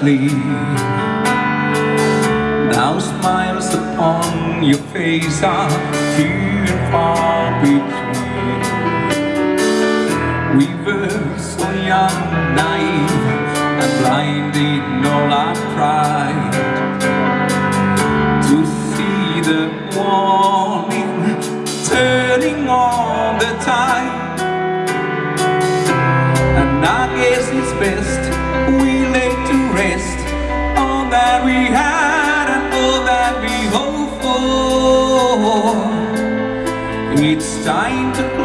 gleam Now smiles upon your face are few and far between. We were so young, naive and blind in all our pride To see the morning turning on the tide. And I guess it's best It's time to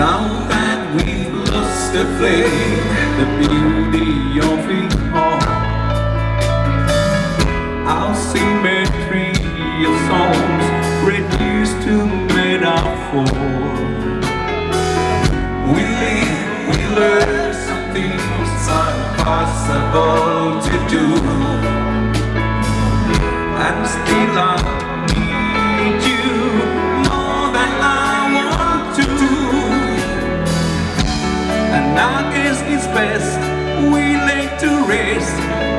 Now that we've lost the flame, the beauty of it all. Our symmetry of songs reduced to metaphor. We live, we learn some things impossible to do, we live to rest.